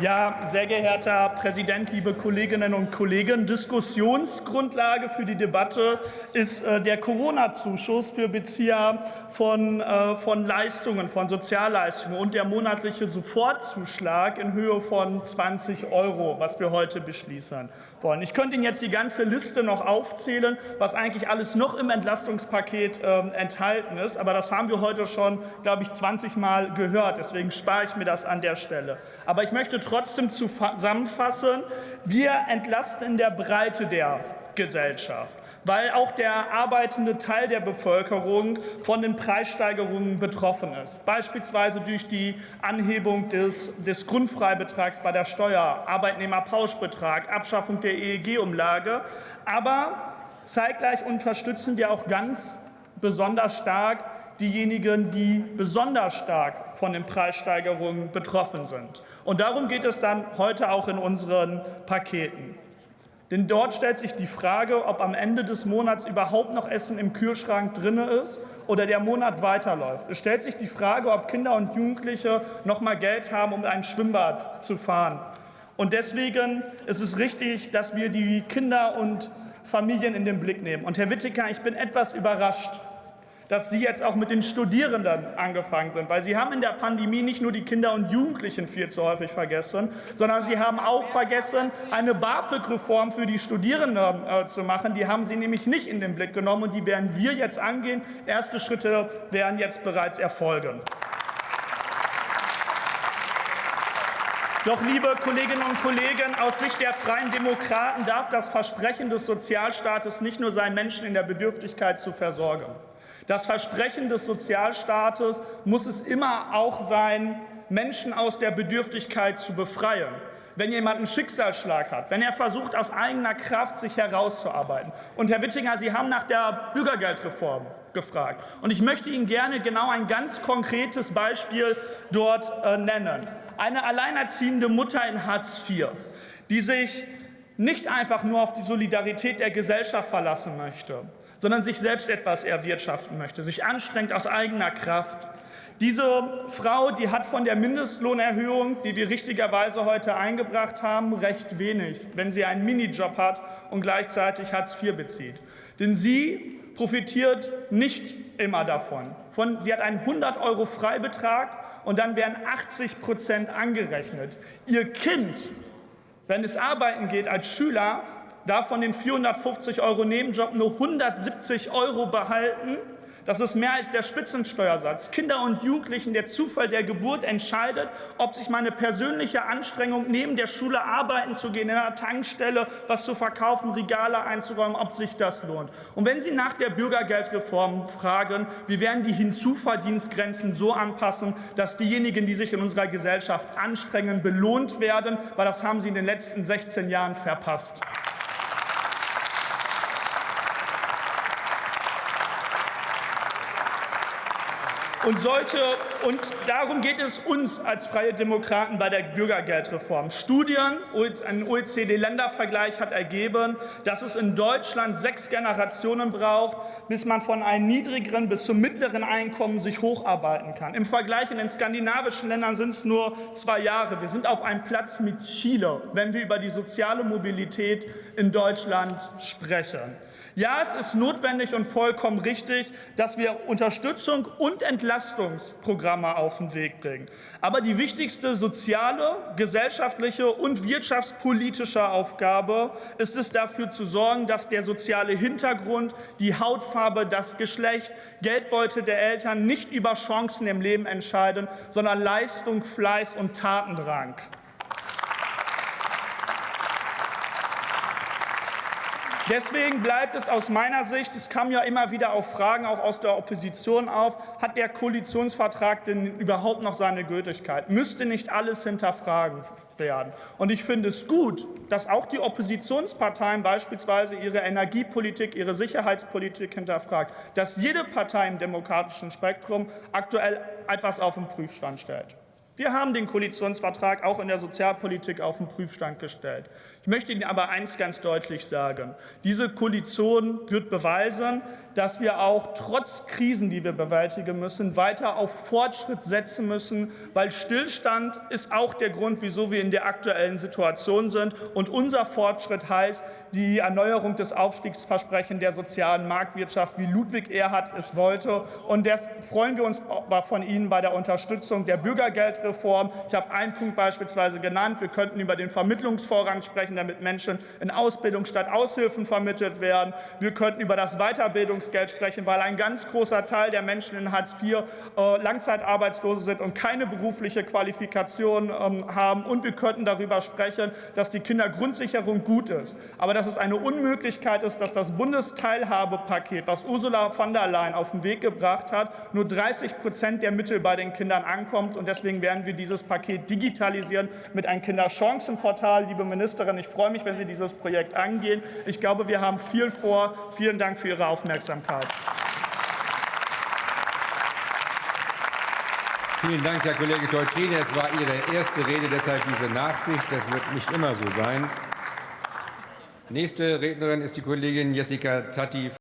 Ja, sehr geehrter Präsident, liebe Kolleginnen und Kollegen, Diskussionsgrundlage für die Debatte ist äh, der Corona-Zuschuss für Bezieher von, äh, von Leistungen, von Sozialleistungen und der monatliche Sofortzuschlag in Höhe von 20 Euro, was wir heute beschließen wollen. Ich könnte Ihnen jetzt die ganze Liste noch aufzählen, was eigentlich alles noch im Entlastungspaket äh, enthalten ist, aber das haben wir heute schon, glaube ich, 20 Mal gehört. Deswegen spare ich mir das an der Stelle. Aber ich möchte trotzdem zusammenfassen, wir entlasten in der Breite der Gesellschaft, weil auch der arbeitende Teil der Bevölkerung von den Preissteigerungen betroffen ist, beispielsweise durch die Anhebung des, des Grundfreibetrags bei der Steuer, Arbeitnehmerpauschbetrag, Abschaffung der EEG-Umlage. Aber zeitgleich unterstützen wir auch ganz besonders stark diejenigen, die besonders stark von den Preissteigerungen betroffen sind. Und darum geht es dann heute auch in unseren Paketen. Denn dort stellt sich die Frage, ob am Ende des Monats überhaupt noch Essen im Kühlschrank drin ist oder der Monat weiterläuft. Es stellt sich die Frage, ob Kinder und Jugendliche noch mal Geld haben, um ein Schwimmbad zu fahren. Und deswegen ist es richtig, dass wir die Kinder und Familien in den Blick nehmen. Und Herr Wittiker, ich bin etwas überrascht, dass Sie jetzt auch mit den Studierenden angefangen sind. Weil Sie haben in der Pandemie nicht nur die Kinder und Jugendlichen viel zu häufig vergessen, sondern Sie haben auch vergessen, eine BAföG-Reform für die Studierenden äh, zu machen. Die haben Sie nämlich nicht in den Blick genommen, und die werden wir jetzt angehen. Erste Schritte werden jetzt bereits erfolgen. Doch, liebe Kolleginnen und Kollegen, aus Sicht der Freien Demokraten darf das Versprechen des Sozialstaates nicht nur sein, Menschen in der Bedürftigkeit zu versorgen. Das Versprechen des Sozialstaates muss es immer auch sein, Menschen aus der Bedürftigkeit zu befreien. Wenn jemand einen Schicksalsschlag hat, wenn er versucht, aus eigener Kraft sich herauszuarbeiten. Und Herr Wittinger, Sie haben nach der Bürgergeldreform gefragt. Und ich möchte Ihnen gerne genau ein ganz konkretes Beispiel dort äh, nennen. Eine alleinerziehende Mutter in Hartz IV, die sich nicht einfach nur auf die Solidarität der Gesellschaft verlassen möchte, sondern sich selbst etwas erwirtschaften möchte, sich anstrengt aus eigener Kraft. Diese Frau, die hat von der Mindestlohnerhöhung, die wir richtigerweise heute eingebracht haben, recht wenig, wenn sie einen Minijob hat und gleichzeitig Hartz IV bezieht. Denn sie profitiert nicht immer davon. Von, sie hat einen 100 Euro Freibetrag und dann werden 80 Prozent angerechnet. Ihr Kind, wenn es arbeiten geht als Schüler, davon den 450 Euro Nebenjob nur 170 Euro behalten. Das ist mehr als der Spitzensteuersatz. Kinder und Jugendlichen, der Zufall der Geburt entscheidet, ob sich meine persönliche Anstrengung, neben der Schule arbeiten zu gehen, in einer Tankstelle was zu verkaufen, Regale einzuräumen, ob sich das lohnt. Und wenn Sie nach der Bürgergeldreform fragen, wir werden die Hinzuverdienstgrenzen so anpassen, dass diejenigen, die sich in unserer Gesellschaft anstrengen, belohnt werden, weil das haben Sie in den letzten 16 Jahren verpasst. Und, solche, und darum geht es uns als Freie Demokraten bei der Bürgergeldreform. Studien, ein OECD-Ländervergleich hat ergeben, dass es in Deutschland sechs Generationen braucht, bis man von einem niedrigeren bis zum mittleren Einkommen sich hocharbeiten kann. Im Vergleich in den skandinavischen Ländern sind es nur zwei Jahre. Wir sind auf einem Platz mit Chile, wenn wir über die soziale Mobilität in Deutschland sprechen. Ja, es ist notwendig und vollkommen richtig, dass wir Unterstützung und Entlastungsprogramme auf den Weg bringen. Aber die wichtigste soziale, gesellschaftliche und wirtschaftspolitische Aufgabe ist es, dafür zu sorgen, dass der soziale Hintergrund, die Hautfarbe, das Geschlecht, Geldbeute der Eltern nicht über Chancen im Leben entscheiden, sondern Leistung, Fleiß und Tatendrang. Deswegen bleibt es aus meiner Sicht, es kamen ja immer wieder auch Fragen auch aus der Opposition auf, hat der Koalitionsvertrag denn überhaupt noch seine Gültigkeit? Müsste nicht alles hinterfragen werden? Und ich finde es gut, dass auch die Oppositionsparteien beispielsweise ihre Energiepolitik, ihre Sicherheitspolitik hinterfragt, dass jede Partei im demokratischen Spektrum aktuell etwas auf den Prüfstand stellt. Wir haben den Koalitionsvertrag auch in der Sozialpolitik auf den Prüfstand gestellt. Ich möchte Ihnen aber eins ganz deutlich sagen. Diese Koalition wird beweisen, dass wir auch trotz Krisen, die wir bewältigen müssen, weiter auf Fortschritt setzen müssen, weil Stillstand ist auch der Grund, wieso wir in der aktuellen Situation sind. Und unser Fortschritt heißt die Erneuerung des Aufstiegsversprechens der sozialen Marktwirtschaft, wie Ludwig Erhard es wollte. Und das freuen wir uns von Ihnen bei der Unterstützung der Bürgergeldreform. Ich habe einen Punkt beispielsweise genannt. Wir könnten über den Vermittlungsvorrang sprechen, damit Menschen in Ausbildung statt Aushilfen vermittelt werden. Wir könnten über das Weiterbildungsgeld sprechen, weil ein ganz großer Teil der Menschen in Hartz IV äh, Langzeitarbeitslose sind und keine berufliche Qualifikation ähm, haben. Und wir könnten darüber sprechen, dass die Kindergrundsicherung gut ist. Aber dass es eine Unmöglichkeit ist, dass das Bundesteilhabepaket, was Ursula von der Leyen auf den Weg gebracht hat, nur 30 Prozent der Mittel bei den Kindern ankommt. Und deswegen werden wir dieses Paket digitalisieren mit einem Kinderchancenportal. Liebe Ministerin, ich freue mich, wenn Sie dieses Projekt angehen. Ich glaube, wir haben viel vor. Vielen Dank für Ihre Aufmerksamkeit. Vielen Dank, Herr Kollege Toltrine. Es war Ihre erste Rede, deshalb diese Nachsicht. Das wird nicht immer so sein. Nächste Rednerin ist die Kollegin Jessica Tatti.